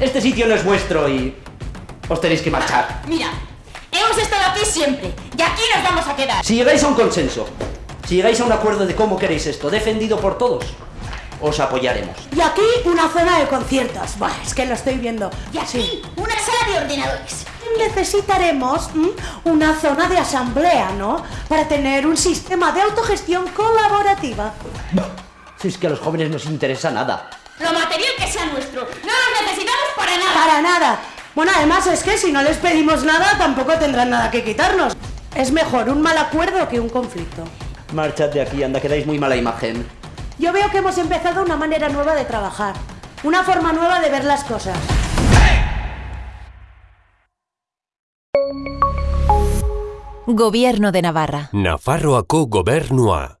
Este sitio no es vuestro y os tenéis que marchar. Mira, hemos estado aquí siempre y aquí nos vamos a quedar. Si llegáis a un consenso, si llegáis a un acuerdo de cómo queréis esto, defendido por todos, os apoyaremos. Y aquí una zona de conciertos. Buah, es que lo estoy viendo. Y aquí una sala de ordenadores. Necesitaremos una zona de asamblea, ¿no? Para tener un sistema de autogestión colaborativa. Si es que a los jóvenes no os interesa nada. Lo material que sea nuestro. No lo necesitamos nada. Bueno, además es que si no les pedimos nada, tampoco tendrán nada que quitarnos. Es mejor un mal acuerdo que un conflicto. Marchad de aquí, anda, que dais muy mala imagen. Yo veo que hemos empezado una manera nueva de trabajar. Una forma nueva de ver las cosas. Gobierno de Navarra. Nafarroako gobernua.